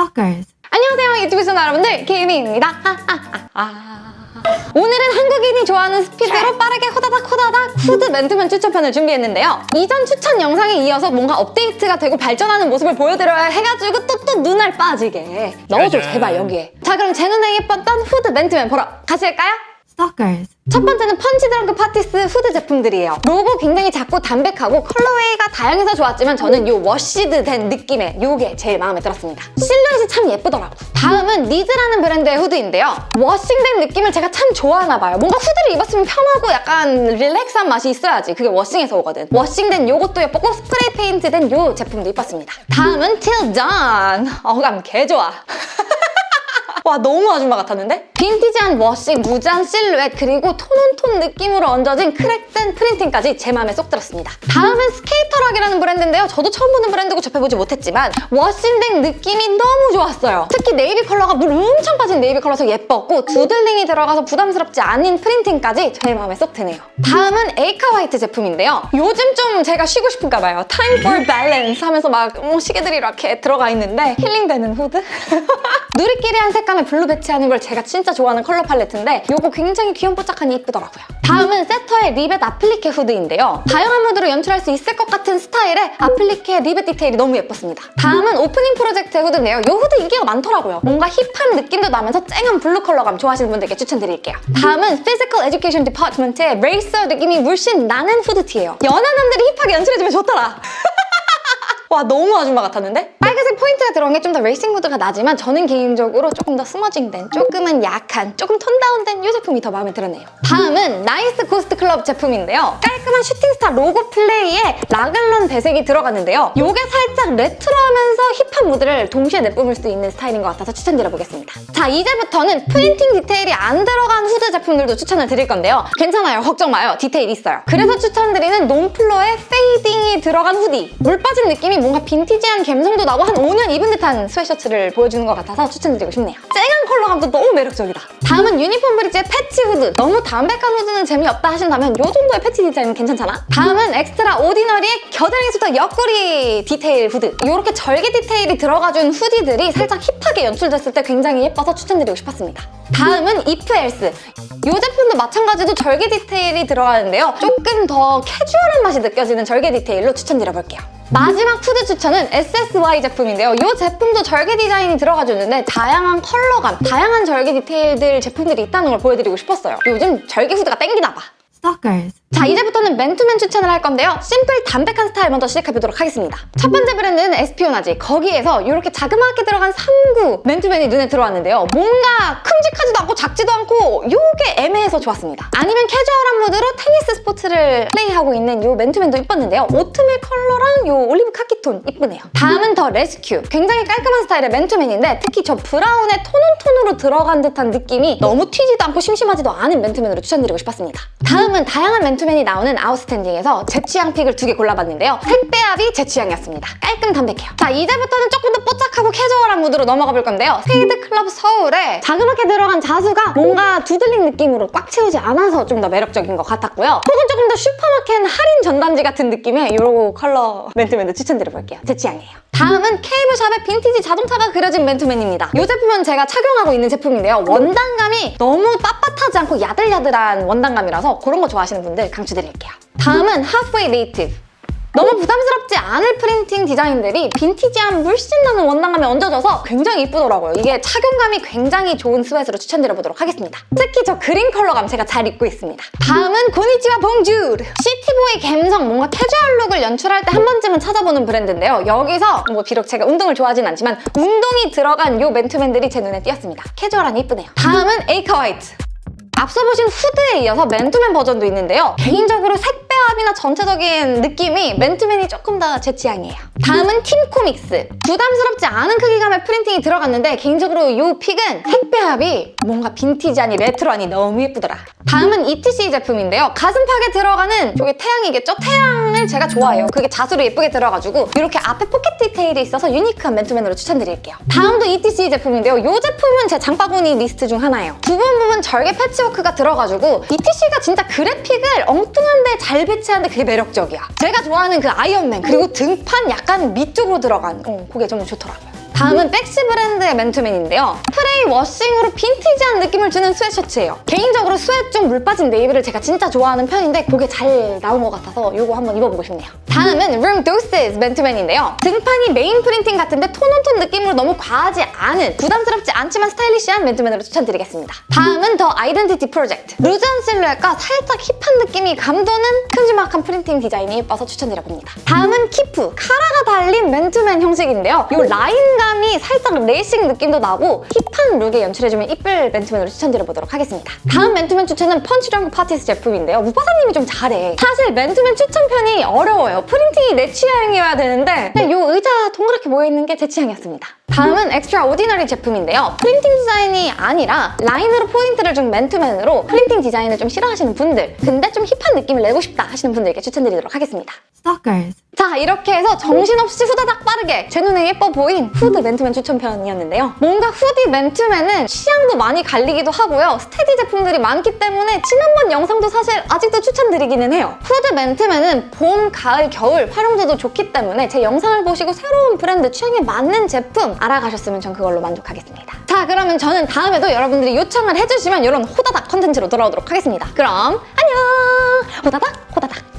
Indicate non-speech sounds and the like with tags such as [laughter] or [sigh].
Stalkers. 안녕하세요 유튜브 시청자 여러분들 케이미입니다. 오늘은 한국인이 좋아하는 스피드로 빠르게 호다닥 호다닥 후드 맨투맨 추천편을 준비했는데요. 이전 추천 영상에 이어서 뭔가 업데이트가 되고 발전하는 모습을 보여드려야 해가지고 또 또 눈알 빠지게. 넣어줘 제발 여기에. 자 그럼 제 눈에 예뻤던 후드 맨투맨 보러 가실까요? Stalkers. 첫 번째는 Punch Drunk Parties 후드 제품들이에요. 로고 굉장히 작고 담백하고 colorway가 다양해서 좋았지만 저는 이 washed 된 느낌의 이게 제일 마음에 들었습니다. 실루엣이 참 예쁘더라고. 다음은 니즈라는 브랜드의 후드인데요. washing된 느낌을 제가 참 좋아하나 봐요. 뭔가 후드를 입었으면 편하고 약간 relax한 맛이 있어야지. 그게 washing에서 오거든. washing된 요것도 예뻤고 spray paint 된 요 제품도 예뻤습니다. 다음은 Till Dawn. 어감 개 좋아. [laughs] 와 너무 아줌마 같았는데? 빈티지한 washing, 무장 실루엣, 그리고 tone-on-tone 느낌으로 얹어진 crack된 printing까지 제 마음에 쏙 들었습니다. 다음은 Skater Rock이라는 브랜드인데요. 저도 처음 보는 브랜드고 접해보지 못했지만 washing된 느낌이 너무 좋았어요. 특히 네이비 컬러가 물 엄청 빠진 네이비 컬러서 예뻤고 doodling이 들어가서 부담스럽지 않은 printing까지 제 마음에 쏙 드네요. 다음은 AECA WHITE 제품인데요. 요즘 좀 제가 쉬고 싶은가 봐요. Time for balance 하면서 막 뭐 시계들이 이렇게 들어가 있는데 힐링되는 후드? [laughs] 누리끼리한 색감의 blue 배치하는 걸 제가 진짜 좋아하는 컬러 팔레트인데 이거 굉장히 귀염뽀짝하니 이쁘더라고요. 다음은 SATUR의 리벳 아플리케 후드인데요. 다양한 무드로 연출할 수 있을 것 같은 스타일의 아플리케 리벳 디테일이 너무 예뻤습니다. 다음은 Opening Project 후드인데요. 이 후드 인기가 많더라고요. 뭔가 hip한 느낌도 나면서 쨍한 blue 컬러감 좋아하시는 분들께 추천드릴게요. 다음은 Physical Education Department의 레이서 느낌이 물씬 나는 후드티예요. 연하 남들이 hip하게 연출해주면 좋더라. [laughs] 와 너무 아줌마 같았는데? 빨간색 포인트가 들어간 게좀 더 레이싱 무드가 나지만 저는 개인적으로 조금 더 smudging된 조금은 약한 조금 톤 다운된 이 제품이 더 마음에 들었네요. 다음은 Nice Ghost Club 제품인데요. 깔끔한 shooting star 로고 플레이에 래글런 배색이 들어갔는데요. 이게 살짝 레트로하면서 힙한 무드를 동시에 내뿜을 수 있는 스타일인 것 같아서 추천드려보겠습니다. 자 이제부터는 프린팅 디테일이 안 들어간 후드 제품들도 추천을 드릴 건데요. 괜찮아요. 걱정 마요. 디테일 있어요. 그래서 추천드리는 놈플러의 fading이 들어간 후디. 물 빠진 느낌이 뭔가 빈티지한 감성도 나고 한 5년 입은 듯한 스웨셔츠를 보여주는 것 같아서 추천드리고 싶네요. 쨍한 컬러감도 너무 매력적이다. 다음은 Uniform Bridge의 패치 후드. 너무 담백한 후드는 재미없다 하신다면 이 정도의 패치 디자인은 괜찮잖아? 다음은 Extra Ordinary의 겨드랑이부터 옆구리 디테일 후드. 이렇게 절개 디테일이 들어가준 hoodie들이 살짝 힙하게 연출됐을 때 굉장히 예뻐서 추천드리고 싶었습니다. 다음은 If Else. 이 제품도 마찬가지로 절개 디테일이 들어가는데요. 조금 더 캐주얼한 맛이 느껴지는 절개 디테일로 추천드려볼게요. 마지막 후드 추천은 SSY 제품인데요. 이 제품도 절개 디자인이 들어가줬는데 다양한 컬러감, 다양한 절개 디테일들 제품들이 있다는 걸 보여드리고 싶었어요. 요즘 절개 후드가 땡기나 봐. Stalkers. 자 이제부터는 맨투맨 추천을 할 건데요. 심플 담백한 스타일 먼저 시작해보도록 하겠습니다. 첫 번째 브랜드는 Espionage. 거기에서 이렇게 자그마하게 들어간 3구 맨투맨이 눈에 들어왔는데요. 뭔가 큼직하지도 않고 작지도 않고 이 게 애매해서 좋았습니다. 아니면 캐주얼한 무드로 테니스 스포츠를 플레이하고 있는 이 맨투맨도 이뻤는데요. 오트밀 컬러랑 이 올리브 카키톤 이쁘네요. 다음은 The Rescue. 굉장히 깔끔한 스타일의 맨투맨인데 특히 저 브라운의 tone on tone으로 들어간 듯한 느낌이 너무 튀지도 않고 심심하지도 않은 맨투맨으로 추천드리고 싶었습니다. 다음은 다양한 맨투맨이 나오는 Outstanding에서 제 취향 pick을 두 개 골라봤는데요. 색배합이 제 취향이었습니다. 깔끔 담백해요. 자 이제부터는 조금 더 뽀짝하고 캐주얼한 무드로 넘어가 볼 건데요. Spade Club Seoul에 자그맣게 들어간 자수가 뭔가 doodling 느낌으로 꽉 채우지 않아서 좀 더 매력적인 것 같았고요. 혹은 조금 더 슈퍼마켓 할인 전단지 같은 느낌의 이런 컬러 맨투맨도 추천드려볼게요. 제 취향이에요. 다음은 Cable Shop의 빈티지 자동차가 그려진 맨투맨입니다. 이 제품은 제가 착용하고 있는 제품인데요. 원단감이 너무 빳빳하지 않고 야들야들한 원단감이라서 그런 거 좋아하시는 분들 강추드릴게요. 다음은 Halfway Native. 너무 부담스럽지 않을 프린팅 디자인들이 빈티지한 물씬 나는 원단감에 얹어져서 굉장히 이쁘더라고요. 이게 착용감이 굉장히 좋은 sweat로 추천드려보도록 하겠습니다. 특히 저 그린 컬러감 제가 잘 입고 있습니다. 다음은 Conichiwa Bonjour! city boy 감성, 뭔가 캐주얼 룩을 연출할 때 한 번쯤은 찾아보는 브랜드인데요. 여기서 뭐 비록 제가 운동을 좋아하진 않지만 운동이 들어간 이 맨투맨들이 제 눈에 띄었습니다. 캐주얼하니 이쁘네요. 다음은 Aeca White. 앞서 보신 후드에 이어서 맨투맨 버전도 있는데요. 개인적으로 색 배합이나 전체적인 느낌이 맨투맨이 조금 더 제 취향이에요. 다음은 Team Comics. 부담스럽지 않은 크기감의 프린팅이 들어갔는데 개인적으로 이 pick은 색배합이 뭔가 빈티지하니 레트로하니 너무 예쁘더라. 다음은 ETC 제품인데요. 가슴팍에 들어가는 저게 태양이겠죠? 태양을 제가 좋아해요. 그게 자수로 예쁘게 들어가지고 이렇게 앞에 포켓 디테일이 있어서 유니크한 맨투맨으로 추천드릴게요. 다음도 ETC 제품인데요. 이 제품은 제 장바구니 리스트 중 하나예요. 부분 부분 절개 패치워크가 들어가지고 ETC가 진짜 그래픽을 엉뚱한데 잘 배치하는데 그게 매력적이야. 제가 좋아하는 그 아이언맨 그리고 등판 약간 밑쪽으로 들어간 어, 그게 정말 좋더라고요. 다음은 백시 브랜드의 맨투맨인데요. 워싱으로 빈티지한 느낌을 주는 스웨셔츠예요. 개인적으로 sweat 중 물 빠진 네이비를 제가 진짜 좋아하는 편인데 그게 잘 나온 것 같아서 이거 한번 입어보고 싶네요. 다음은 룸 도스's 맨투맨인데요. 등판이 메인 프린팅 같은데 tone on tone 느낌으로 너무 과하지 않은 부담스럽지 않지만 스타일리시한 맨투맨으로 추천드리겠습니다. 다음은 The Identity Project. 루즈한 실루엣과 살짝 힙한 느낌이 감도는 큼지막한 프린팅 디자인이 예뻐서 추천드려봅니다. 다음은 키프. 카라가 달린 맨투맨 형식인데요. 이 라인감이 살짝 레이싱 느낌도 나고 힙한 룩에 연출해주면 이쁠 맨투맨으로 추천드려보도록 하겠습니다. 다음 맨투맨 추천은 Punch Drunk Parties 제품인데요. 무파사님이 좀 잘해. 사실 맨투맨 추천편이 어려워요. 프린팅이 내 취향이어야 되는데 그냥 이 의자 동그랗게 모여있는 게 제 취향이었습니다. 다음은 Extra Ordinary 제품인데요. 프린팅 디자인이 아니라 라인으로 포인트를 준 맨투맨으로 프린팅 디자인을 좀 싫어하시는 분들 근데 좀 힙한 느낌을 내고 싶다 하시는 분들께 추천드리도록 하겠습니다. Stalkers. 자 이렇게 해서 정신없이 후다닥 빠르게 제 눈에 예뻐 보인 후드 맨투맨 추천편이었는데요. 뭔가 후디 맨투맨은 취향도 많이 갈리기도 하고요. 스테디 제품들이 많기 때문에 지난번 영상도 사실 아직도 추천드리기는 해요. 후드 맨투맨은 봄, 가을, 겨울 활용도도 좋기 때문에 제 영상을 보시고 새로운 브랜드 취향에 맞는 제품 알아가셨으면 전 그걸로 만족하겠습니다. 자 그러면 저는 다음에도 여러분들이 요청을 해주시면 이런 호다닥 컨텐츠로 돌아오도록 하겠습니다. 그럼 안녕! 호다닥 호다닥